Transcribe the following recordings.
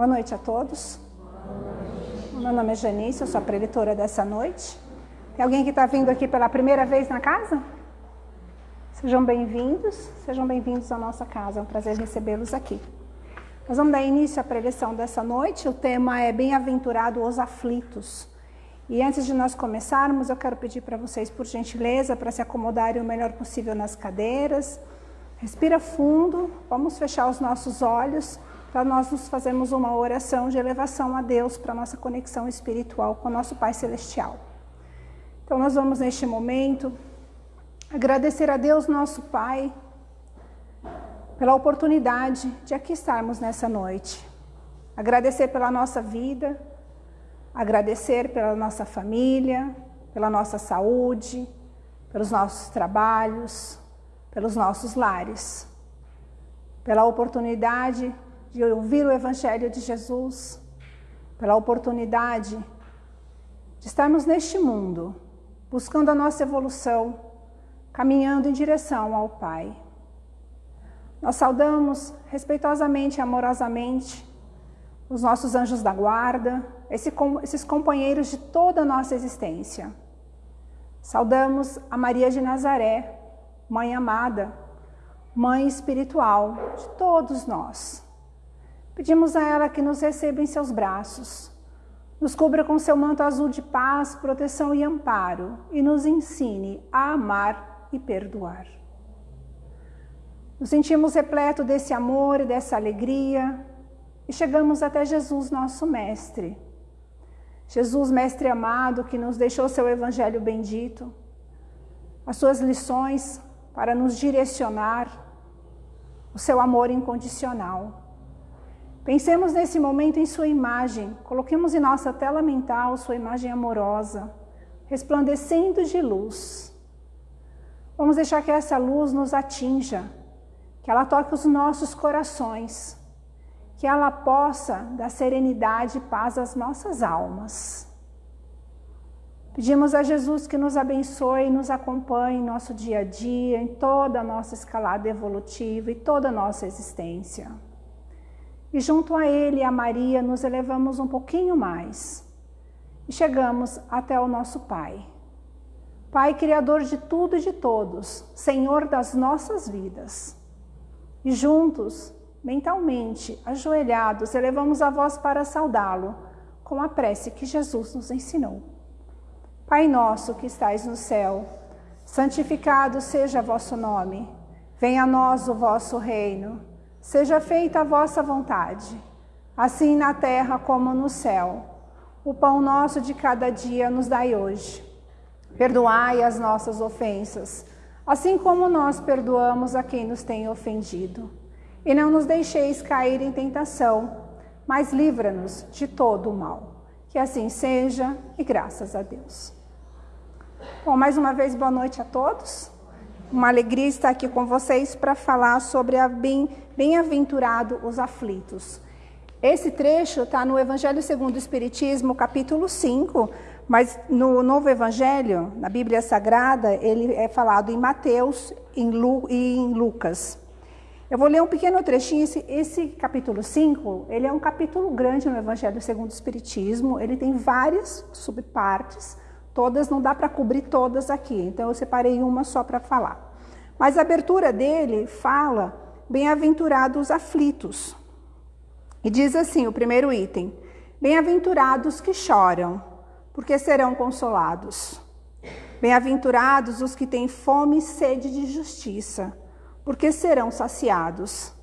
Boa noite a todos. Meu nome é Janice, eu sou a preletora dessa noite. Tem alguém que está vindo aqui pela primeira vez na casa? Sejam bem-vindos, sejam bem-vindos à nossa casa, é um prazer recebê-los aqui. Nós vamos dar início à preleção dessa noite, o tema é Bem-aventurado os aflitos. E antes de nós começarmos, eu quero pedir para vocês, por gentileza, para se acomodarem o melhor possível nas cadeiras. Respira fundo, vamos fechar os nossos olhos para nós nos fazermos uma oração de elevação a Deus para nossa conexão espiritual com nosso Pai Celestial. Então nós vamos neste momento agradecer a Deus nosso Pai pela oportunidade de aqui estarmos nessa noite. Agradecer pela nossa vida, agradecer pela nossa família, pela nossa saúde, pelos nossos trabalhos, pelos nossos lares, pela oportunidade de ouvir o Evangelho de Jesus, pela oportunidade de estarmos neste mundo, buscando a nossa evolução, caminhando em direção ao Pai. Nós saudamos respeitosamente e amorosamente os nossos anjos da guarda, esses companheiros de toda a nossa existência. Saudamos a Maria de Nazaré, Mãe amada, Mãe espiritual de todos nós. Pedimos a ela que nos receba em seus braços, nos cubra com seu manto azul de paz, proteção e amparo e nos ensine a amar e perdoar. Nos sentimos repleto desse amor e dessa alegria e chegamos até Jesus, nosso Mestre. Jesus, Mestre amado, que nos deixou seu Evangelho bendito, as suas lições para nos direcionar, o seu amor incondicional. Pensemos nesse momento em sua imagem, coloquemos em nossa tela mental sua imagem amorosa, resplandecendo de luz. Vamos deixar que essa luz nos atinja, que ela toque os nossos corações, que ela possa dar serenidade e paz às nossas almas. Pedimos a Jesus que nos abençoe e nos acompanhe em nosso dia a dia, em toda a nossa escalada evolutiva e toda a nossa existência. E junto a Ele e a Maria nos elevamos um pouquinho mais e chegamos até o nosso Pai. Pai Criador de tudo e de todos, Senhor das nossas vidas. E juntos, mentalmente, ajoelhados, elevamos a voz para saudá-lo com a prece que Jesus nos ensinou. Pai nosso que estais no céu, santificado seja vosso nome. Venha a nós o vosso reino. Seja feita a vossa vontade, assim na terra como no céu. O pão nosso de cada dia nos dai hoje. Perdoai as nossas ofensas, assim como nós perdoamos a quem nos tem ofendido. E não nos deixeis cair em tentação, mas livra-nos de todo o mal. Que assim seja e graças a Deus. Bom, mais uma vez, boa noite a todos. Uma alegria estar aqui com vocês para falar sobre a bem, bem-aventurado os aflitos. Esse trecho está no Evangelho segundo o Espiritismo, capítulo 5, mas no Novo Evangelho, na Bíblia Sagrada, ele é falado em Mateus em Lu, e em Lucas. Eu vou ler um pequeno trechinho. Esse, esse capítulo 5, ele é um capítulo grande no Evangelho segundo o Espiritismo. Ele tem várias subpartes Todas não dá para cobrir todas aqui, então eu separei uma só para falar. Mas a abertura dele fala bem-aventurados aflitos. E diz assim, o primeiro item: Bem-aventurados que choram, porque serão consolados. Bem-aventurados os que têm fome e sede de justiça, porque serão saciados.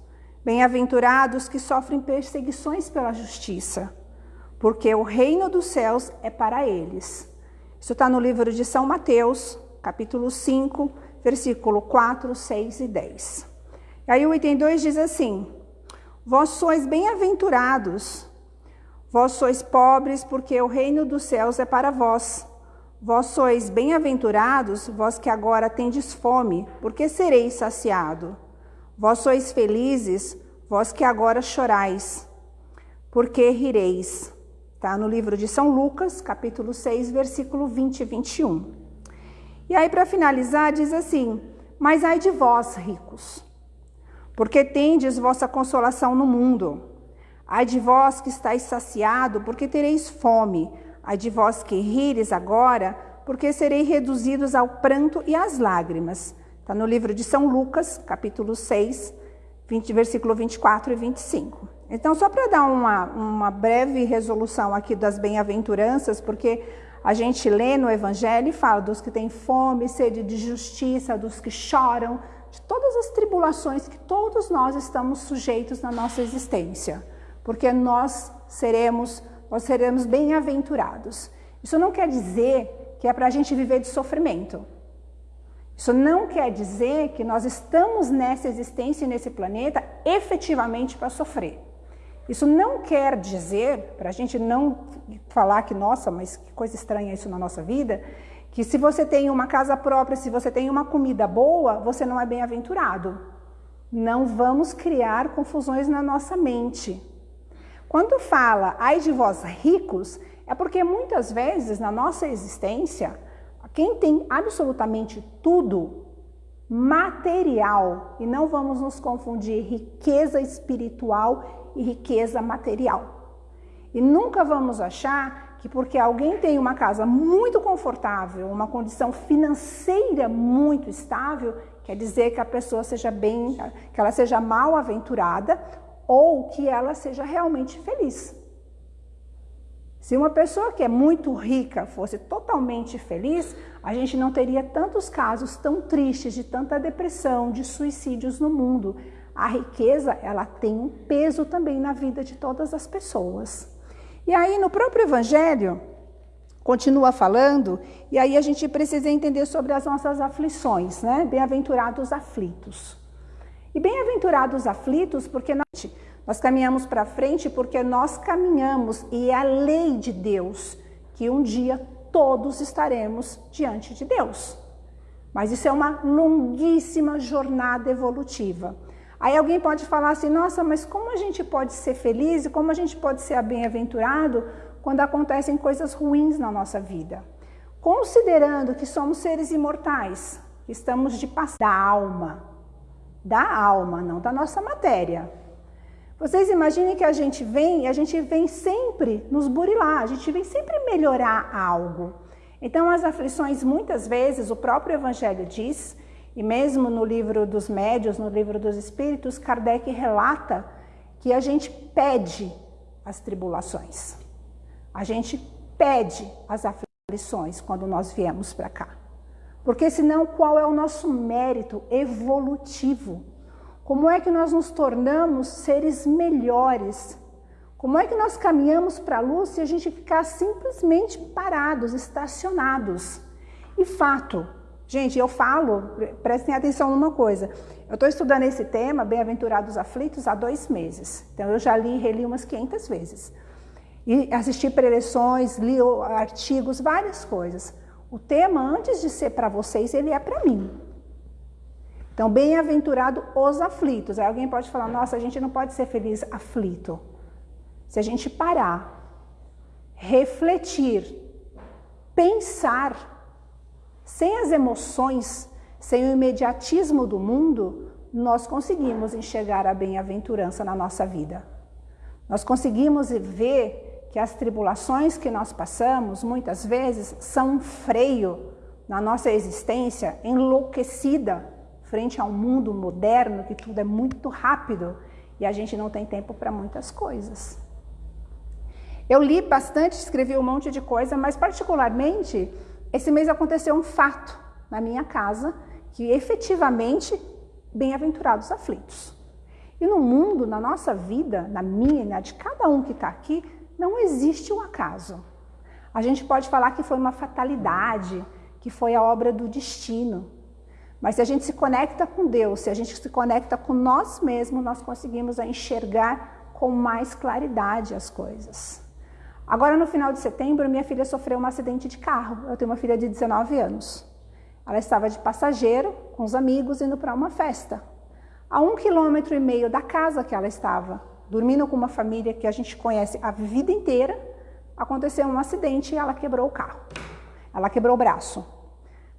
Bem-aventurados que sofrem perseguições pela justiça, porque o reino dos céus é para eles. Isso está no livro de São Mateus, capítulo 5, versículo 4, 6 e 10. E aí o item 2 diz assim: Vós sois bem-aventurados, vós sois pobres, porque o reino dos céus é para vós. Vós sois bem-aventurados, vós que agora tendes fome, porque sereis saciado. Vós sois felizes, vós que agora chorais, porque rireis. Está no livro de São Lucas, capítulo 6, versículo 20 e 21. E aí, para finalizar, diz assim: Mas ai de vós, ricos, porque tendes vossa consolação no mundo. Ai de vós que estáis saciado, porque tereis fome. Ai de vós que rires agora, porque sereis reduzidos ao pranto e às lágrimas. Está no livro de São Lucas, capítulo 6, 20, versículo 24 e 25. Então, só para dar uma, uma breve resolução aqui das bem-aventuranças, porque a gente lê no Evangelho e fala dos que têm fome, sede de justiça, dos que choram, de todas as tribulações que todos nós estamos sujeitos na nossa existência, porque nós seremos, nós seremos bem-aventurados. Isso não quer dizer que é para a gente viver de sofrimento. Isso não quer dizer que nós estamos nessa existência e nesse planeta efetivamente para sofrer. Isso não quer dizer, para a gente não falar que, nossa, mas que coisa estranha isso na nossa vida, que se você tem uma casa própria, se você tem uma comida boa, você não é bem-aventurado. Não vamos criar confusões na nossa mente. Quando fala, ai de vós ricos, é porque muitas vezes na nossa existência, quem tem absolutamente tudo, material, e não vamos nos confundir riqueza espiritual e riqueza material. E nunca vamos achar que porque alguém tem uma casa muito confortável, uma condição financeira muito estável, quer dizer que a pessoa seja bem, que ela seja mal aventurada ou que ela seja realmente feliz. Se uma pessoa que é muito rica fosse totalmente feliz, a gente não teria tantos casos tão tristes de tanta depressão, de suicídios no mundo a riqueza ela tem um peso também na vida de todas as pessoas. E aí no próprio Evangelho continua falando, e aí a gente precisa entender sobre as nossas aflições, né? Bem-aventurados aflitos. E bem-aventurados aflitos porque nós, nós caminhamos para frente porque nós caminhamos e é a lei de Deus que um dia todos estaremos diante de Deus. Mas isso é uma longuíssima jornada evolutiva. Aí alguém pode falar assim, nossa, mas como a gente pode ser feliz e como a gente pode ser bem-aventurado quando acontecem coisas ruins na nossa vida? Considerando que somos seres imortais, estamos de passar da alma, da alma, não da nossa matéria. Vocês imaginem que a gente vem e a gente vem sempre nos burilar, a gente vem sempre melhorar algo. Então as aflições, muitas vezes, o próprio Evangelho diz e mesmo no livro dos médios, no livro dos espíritos, Kardec relata que a gente pede as tribulações. A gente pede as aflições quando nós viemos para cá. Porque senão qual é o nosso mérito evolutivo? Como é que nós nos tornamos seres melhores? Como é que nós caminhamos para a luz se a gente ficar simplesmente parados, estacionados? E fato, Gente, eu falo, prestem atenção numa coisa. Eu estou estudando esse tema, Bem-aventurados aflitos, há dois meses. Então, eu já li e reli umas 500 vezes. E assisti preleções, li artigos, várias coisas. O tema, antes de ser para vocês, ele é para mim. Então, bem-aventurado os aflitos. Aí alguém pode falar, nossa, a gente não pode ser feliz aflito. Se a gente parar, refletir, pensar sem as emoções, sem o imediatismo do mundo, nós conseguimos enxergar a bem-aventurança na nossa vida. Nós conseguimos ver que as tribulações que nós passamos, muitas vezes, são um freio na nossa existência enlouquecida frente a um mundo moderno que tudo é muito rápido e a gente não tem tempo para muitas coisas. Eu li bastante, escrevi um monte de coisa, mas particularmente esse mês aconteceu um fato na minha casa que efetivamente, bem-aventurados aflitos. E no mundo, na nossa vida, na minha e na de cada um que está aqui, não existe um acaso. A gente pode falar que foi uma fatalidade, que foi a obra do destino. Mas se a gente se conecta com Deus, se a gente se conecta com nós mesmos, nós conseguimos enxergar com mais claridade as coisas. Agora, no final de setembro, minha filha sofreu um acidente de carro. Eu tenho uma filha de 19 anos. Ela estava de passageiro, com os amigos, indo para uma festa. A um quilômetro e meio da casa que ela estava, dormindo com uma família que a gente conhece a vida inteira, aconteceu um acidente e ela quebrou o carro. Ela quebrou o braço.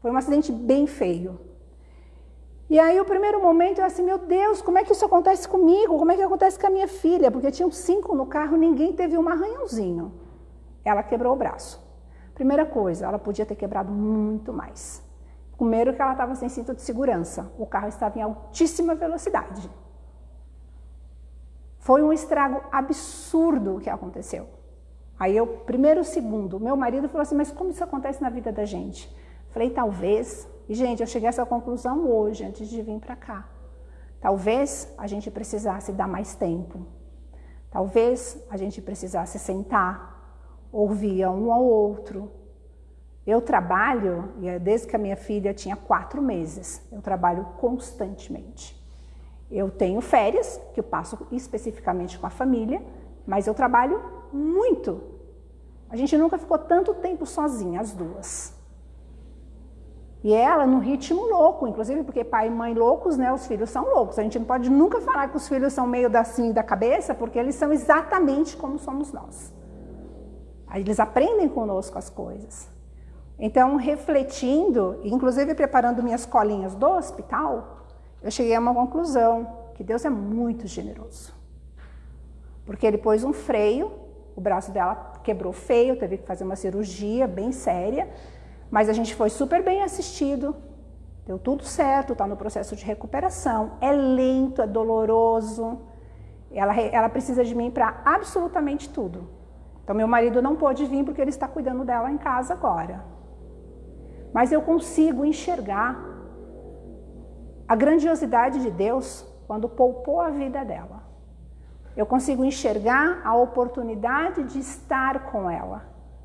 Foi um acidente bem feio. E aí o primeiro momento é assim, meu Deus, como é que isso acontece comigo? Como é que acontece com a minha filha? Porque tinham cinco no carro, ninguém teve um arranhãozinho. Ela quebrou o braço. Primeira coisa, ela podia ter quebrado muito mais. Primeiro que ela estava sem cinto de segurança. O carro estava em altíssima velocidade. Foi um estrago absurdo o que aconteceu. Aí eu, primeiro segundo, meu marido falou assim, mas como isso acontece na vida da gente? Falei, talvez e, gente, eu cheguei a essa conclusão hoje, antes de vir para cá. Talvez a gente precisasse dar mais tempo. Talvez a gente precisasse sentar, ouvir um ao outro. Eu trabalho, e é desde que a minha filha tinha quatro meses, eu trabalho constantemente. Eu tenho férias, que eu passo especificamente com a família, mas eu trabalho muito. A gente nunca ficou tanto tempo sozinha, as duas. E ela no ritmo louco, inclusive porque pai e mãe loucos, né, os filhos são loucos. A gente não pode nunca falar que os filhos são meio da, assim da cabeça, porque eles são exatamente como somos nós. Eles aprendem conosco as coisas. Então, refletindo, inclusive preparando minhas colinhas do hospital, eu cheguei a uma conclusão, que Deus é muito generoso. Porque ele pôs um freio, o braço dela quebrou feio, teve que fazer uma cirurgia bem séria, mas a gente foi super bem assistido, deu tudo certo, está no processo de recuperação. É lento, é doloroso. Ela, ela precisa de mim para absolutamente tudo. Então, meu marido não pôde vir porque ele está cuidando dela em casa agora. Mas eu consigo enxergar a grandiosidade de Deus quando poupou a vida dela. Eu consigo enxergar a oportunidade de estar com ela,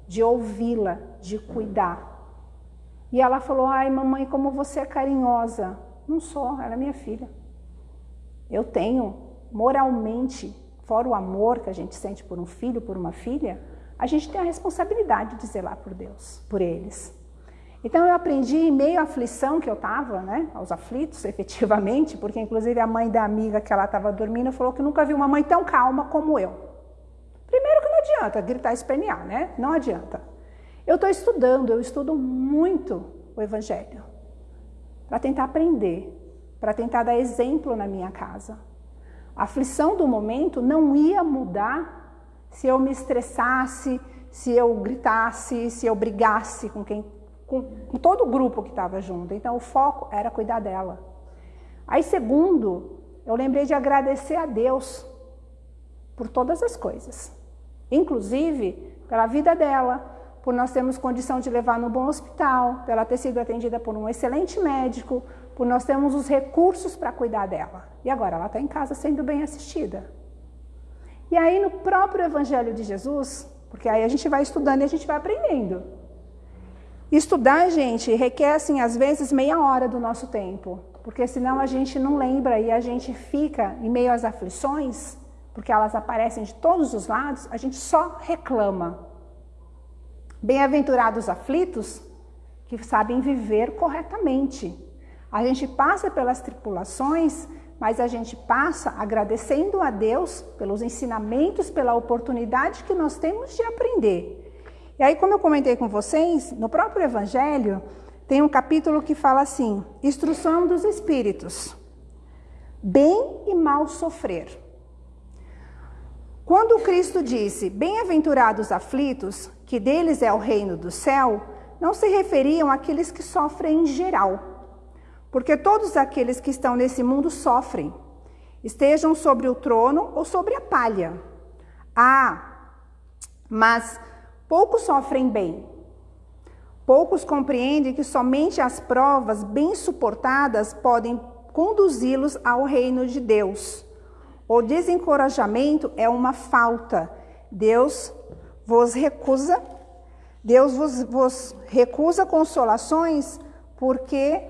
de ouvi-la, de cuidar. E ela falou, ai mamãe, como você é carinhosa. Não sou, ela é minha filha. Eu tenho, moralmente, fora o amor que a gente sente por um filho, por uma filha, a gente tem a responsabilidade de zelar por Deus, por eles. Então eu aprendi em meio à aflição que eu estava, né, aos aflitos, efetivamente, porque inclusive a mãe da amiga que ela estava dormindo falou que nunca viu uma mãe tão calma como eu. Primeiro que não adianta gritar e espernear, né? Não adianta. Eu estou estudando, eu estudo muito o Evangelho para tentar aprender, para tentar dar exemplo na minha casa. A aflição do momento não ia mudar se eu me estressasse, se eu gritasse, se eu brigasse com quem, com, com todo o grupo que estava junto. Então o foco era cuidar dela. Aí segundo, eu lembrei de agradecer a Deus por todas as coisas, inclusive pela vida dela, por nós termos condição de levar no bom hospital, por ela ter sido atendida por um excelente médico, por nós termos os recursos para cuidar dela. E agora ela está em casa sendo bem assistida. E aí no próprio Evangelho de Jesus, porque aí a gente vai estudando e a gente vai aprendendo. Estudar, gente, requer, assim, às vezes meia hora do nosso tempo, porque senão a gente não lembra e a gente fica em meio às aflições, porque elas aparecem de todos os lados, a gente só reclama. Bem-aventurados aflitos, que sabem viver corretamente. A gente passa pelas tripulações, mas a gente passa agradecendo a Deus pelos ensinamentos, pela oportunidade que nós temos de aprender. E aí, como eu comentei com vocês, no próprio Evangelho, tem um capítulo que fala assim: instrução dos espíritos, bem e mal sofrer. Quando Cristo disse: Bem-aventurados aflitos, que deles é o reino do céu, não se referiam àqueles que sofrem em geral, porque todos aqueles que estão nesse mundo sofrem, estejam sobre o trono ou sobre a palha. Ah, mas poucos sofrem bem. Poucos compreendem que somente as provas bem suportadas podem conduzi-los ao reino de Deus. O desencorajamento é uma falta. Deus vos recusa, Deus vos, vos recusa consolações porque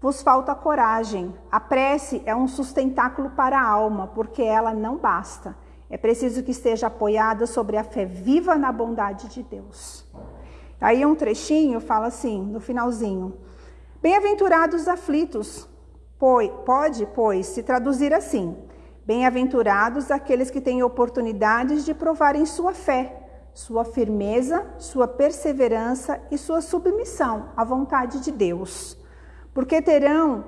vos falta coragem. A prece é um sustentáculo para a alma, porque ela não basta. É preciso que esteja apoiada sobre a fé viva na bondade de Deus. Aí um trechinho fala assim, no finalzinho. Bem-aventurados aflitos, pode, pois, se traduzir assim. Bem-aventurados aqueles que têm oportunidades de provarem sua fé, sua firmeza, sua perseverança e sua submissão à vontade de Deus, porque terão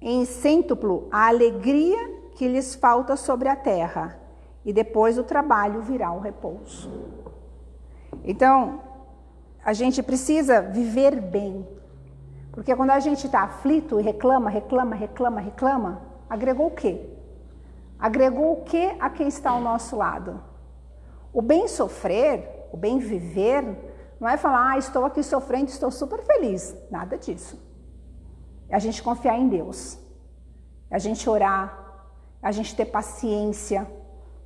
em cêntuplo a alegria que lhes falta sobre a terra, e depois o trabalho virá o repouso. Então, a gente precisa viver bem, porque quando a gente está aflito e reclama, reclama, reclama, reclama, agregou o quê? Agregou o que a quem está ao nosso lado? O bem sofrer, o bem viver, não é falar, ah, estou aqui sofrendo, estou super feliz. Nada disso. É a gente confiar em Deus. É a gente orar, é a gente ter paciência,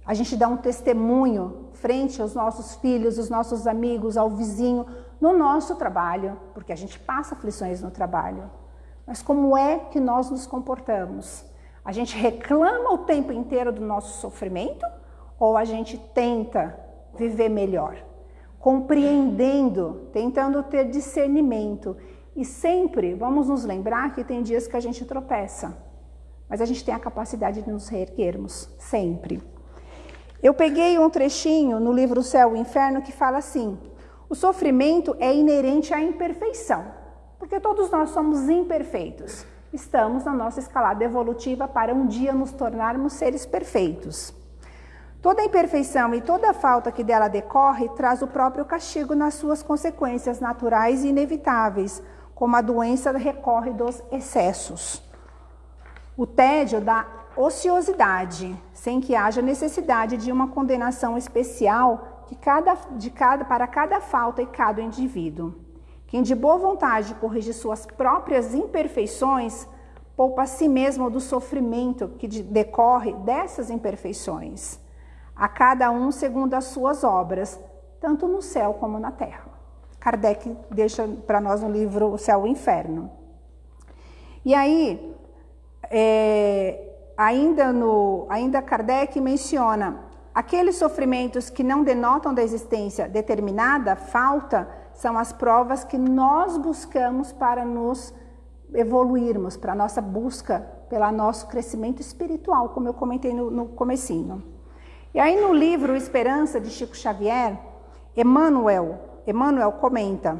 a gente dar um testemunho frente aos nossos filhos, aos nossos amigos, ao vizinho, no nosso trabalho, porque a gente passa aflições no trabalho. Mas como é que nós nos comportamos? A gente reclama o tempo inteiro do nosso sofrimento ou a gente tenta viver melhor? Compreendendo, tentando ter discernimento. E sempre vamos nos lembrar que tem dias que a gente tropeça, mas a gente tem a capacidade de nos reerguermos, sempre. Eu peguei um trechinho no livro Céu e Inferno que fala assim: o sofrimento é inerente à imperfeição, porque todos nós somos imperfeitos. Estamos na nossa escalada evolutiva para um dia nos tornarmos seres perfeitos. Toda imperfeição e toda falta que dela decorre traz o próprio castigo nas suas consequências naturais e inevitáveis, como a doença recorre dos excessos. O tédio da ociosidade, sem que haja necessidade de uma condenação especial que cada, de cada, para cada falta e cada indivíduo. Quem de boa vontade corrige suas próprias imperfeições, poupa a si mesmo do sofrimento que decorre dessas imperfeições, a cada um segundo as suas obras, tanto no céu como na terra. Kardec deixa para nós no livro O Céu e o Inferno. E aí, é, ainda, no, ainda Kardec menciona Aqueles sofrimentos que não denotam da existência determinada falta são as provas que nós buscamos para nos evoluirmos, para a nossa busca, pelo nosso crescimento espiritual, como eu comentei no, no comecinho. E aí no livro Esperança, de Chico Xavier, Emmanuel, Emmanuel comenta,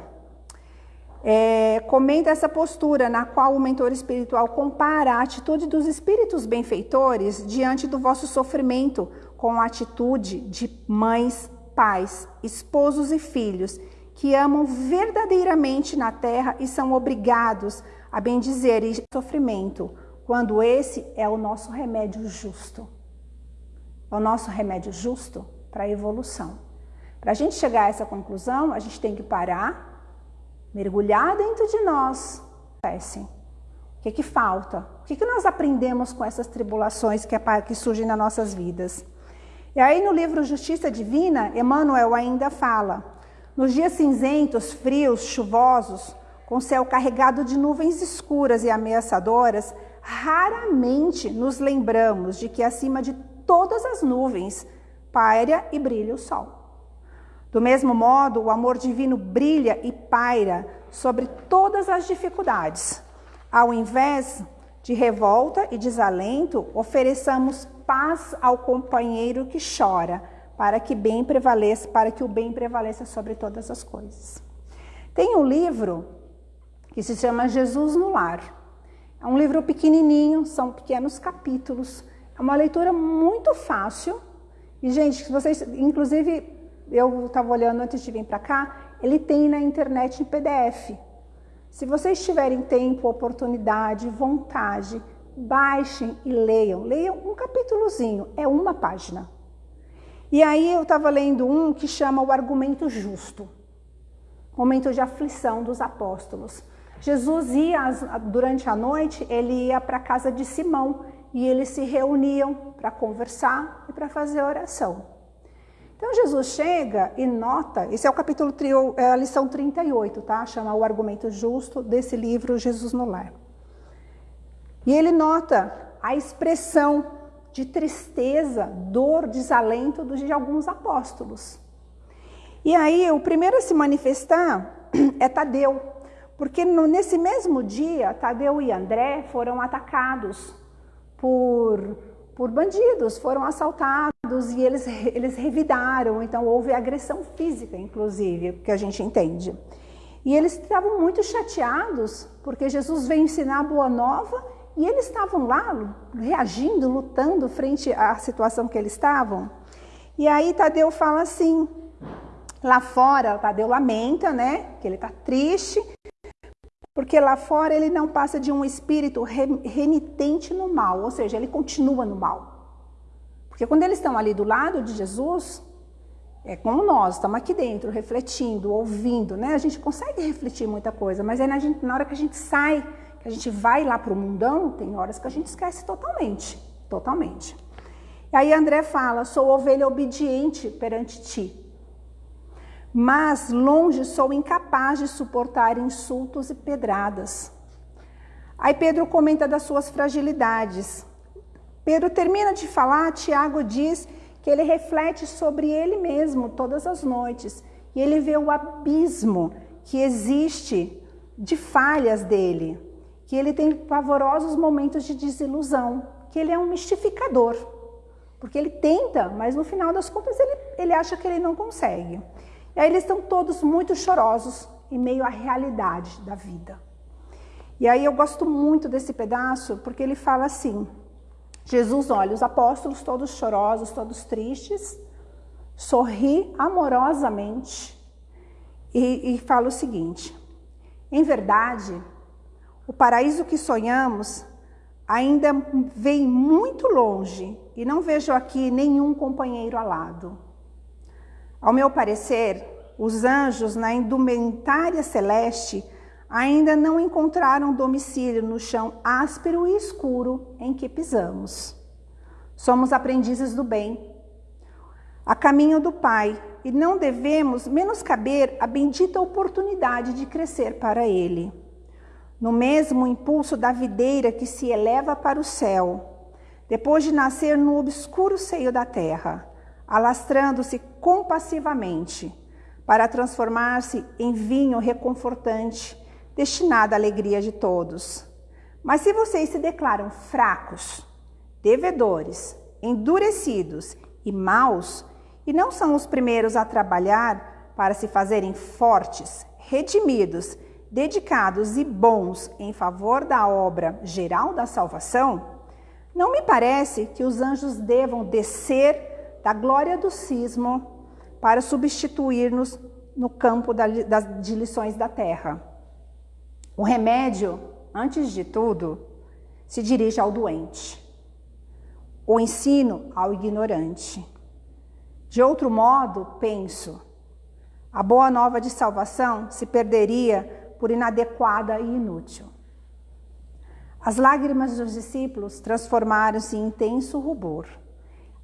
é, comenta essa postura na qual o mentor espiritual compara a atitude dos espíritos benfeitores diante do vosso sofrimento, com a atitude de mães, pais, esposos e filhos que amam verdadeiramente na terra e são obrigados a bendizer e sofrimento, quando esse é o nosso remédio justo. É o nosso remédio justo para a evolução. Para a gente chegar a essa conclusão, a gente tem que parar, mergulhar dentro de nós. O que, que falta? O que, que nós aprendemos com essas tribulações que, que surgem nas nossas vidas? E aí no livro Justiça Divina, Emmanuel ainda fala: nos dias cinzentos, frios, chuvosos, com céu carregado de nuvens escuras e ameaçadoras, raramente nos lembramos de que acima de todas as nuvens paira e brilha o sol. Do mesmo modo, o amor divino brilha e paira sobre todas as dificuldades. Ao invés de revolta e desalento, ofereçamos paz ao companheiro que chora, para que bem prevaleça, para que o bem prevaleça sobre todas as coisas. Tem um livro que se chama Jesus no Lar. É um livro pequenininho, são pequenos capítulos. É uma leitura muito fácil. E gente, se vocês, inclusive, eu estava olhando antes de vir para cá, ele tem na internet em PDF. Se vocês tiverem tempo, oportunidade, vontade, baixem e leiam. Leiam um capítulozinho, é uma página. E aí eu estava lendo um que chama o argumento justo. Momento de aflição dos apóstolos. Jesus ia, durante a noite, ele ia para a casa de Simão e eles se reuniam para conversar e para fazer oração. Então Jesus chega e nota, esse é o capítulo, é a lição 38, tá? Chama o argumento justo desse livro Jesus no Lar. E ele nota a expressão de tristeza, dor, desalento de alguns apóstolos. E aí, o primeiro a se manifestar é Tadeu, porque nesse mesmo dia, Tadeu e André foram atacados por, por bandidos, foram assaltados e eles, eles revidaram, então houve agressão física, inclusive, que a gente entende. E eles estavam muito chateados, porque Jesus veio ensinar a boa nova E eles estavam lá reagindo, lutando frente à situação que eles estavam. E aí Tadeu fala assim: lá fora, Tadeu lamenta, né? Que ele está triste, porque lá fora ele não passa de um espírito renitente no mal, ou seja, ele continua no mal. Porque quando eles estão ali do lado de Jesus, é como nós, estamos aqui dentro, refletindo, ouvindo, né? A gente consegue refletir muita coisa, mas aí na, gente, na hora que a gente sai que a gente vai lá para o mundão, tem horas que a gente esquece totalmente, totalmente. E aí André fala, sou ovelha obediente perante ti, mas longe sou incapaz de suportar insultos e pedradas. Aí Pedro comenta das suas fragilidades. Pedro termina de falar, Tiago diz que ele reflete sobre ele mesmo todas as noites e ele vê o abismo que existe de falhas dele que ele tem pavorosos momentos de desilusão, que ele é um mistificador. Porque ele tenta, mas no final das contas ele, ele acha que ele não consegue. E aí eles estão todos muito chorosos em meio à realidade da vida. E aí eu gosto muito desse pedaço porque ele fala assim: Jesus olha os apóstolos todos chorosos, todos tristes, sorri amorosamente e, e fala o seguinte: em verdade, o paraíso que sonhamos ainda vem muito longe e não vejo aqui nenhum companheiro alado. Ao meu parecer, os anjos na indumentária celeste ainda não encontraram domicílio no chão áspero e escuro em que pisamos. Somos aprendizes do bem, a caminho do Pai, e não devemos menoscaber a bendita oportunidade de crescer para Ele no mesmo impulso da videira que se eleva para o céu, depois de nascer no obscuro seio da terra, alastrando-se compassivamente, para transformar-se em vinho reconfortante, destinado à alegria de todos. Mas se vocês se declaram fracos, devedores, endurecidos e maus, e não são os primeiros a trabalhar para se fazerem fortes, redimidos dedicados e bons em favor da obra geral da salvação, não me parece que os anjos devam descer da glória do cismo para substituir-nos no campo de lições da terra. O remédio, antes de tudo, se dirige ao doente, o ensino ao ignorante. De outro modo, penso, a boa nova de salvação se perderia por inadequada e inútil. As lágrimas dos discípulos transformaram-se em intenso rubor,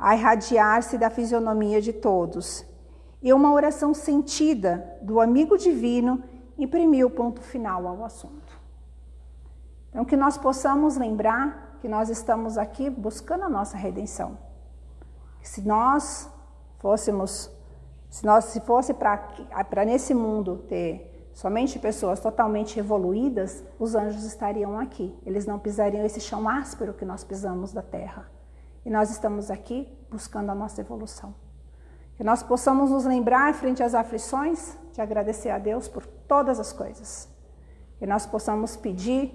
a irradiar-se da fisionomia de todos, e uma oração sentida do amigo divino imprimiu ponto final ao assunto. Então, que nós possamos lembrar que nós estamos aqui buscando a nossa redenção. Se nós fôssemos, se nós se fosse para nesse mundo ter somente pessoas totalmente evoluídas, os anjos estariam aqui. Eles não pisariam esse chão áspero que nós pisamos da terra. E nós estamos aqui buscando a nossa evolução. Que nós possamos nos lembrar, frente às aflições, de agradecer a Deus por todas as coisas. Que nós possamos pedir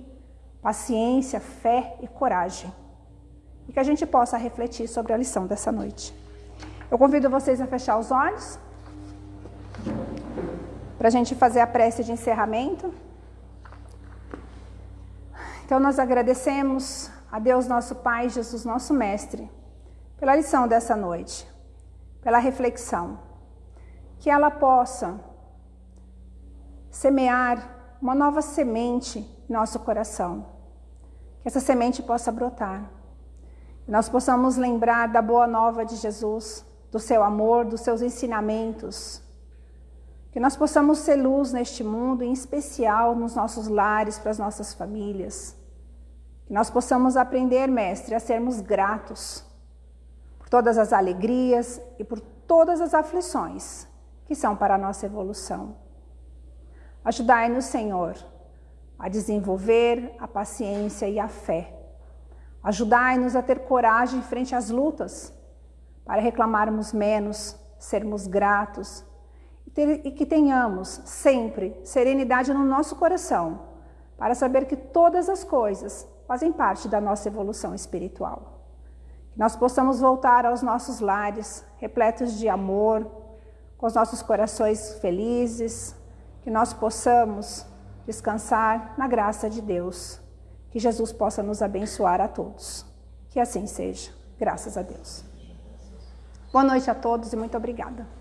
paciência, fé e coragem. E que a gente possa refletir sobre a lição dessa noite. Eu convido vocês a fechar os olhos para a gente fazer a prece de encerramento. Então, nós agradecemos a Deus, nosso Pai, Jesus, nosso Mestre, pela lição dessa noite, pela reflexão, que ela possa semear uma nova semente em nosso coração, que essa semente possa brotar, que nós possamos lembrar da boa nova de Jesus, do seu amor, dos seus ensinamentos, que nós possamos ser luz neste mundo, em especial nos nossos lares, para as nossas famílias. Que nós possamos aprender, Mestre, a sermos gratos por todas as alegrias e por todas as aflições que são para a nossa evolução. Ajudai-nos, Senhor, a desenvolver a paciência e a fé. Ajudai-nos a ter coragem frente às lutas, para reclamarmos menos, sermos gratos e que tenhamos sempre serenidade no nosso coração, para saber que todas as coisas fazem parte da nossa evolução espiritual. Que nós possamos voltar aos nossos lares, repletos de amor, com os nossos corações felizes, que nós possamos descansar na graça de Deus. Que Jesus possa nos abençoar a todos. Que assim seja. Graças a Deus. Boa noite a todos e muito obrigada.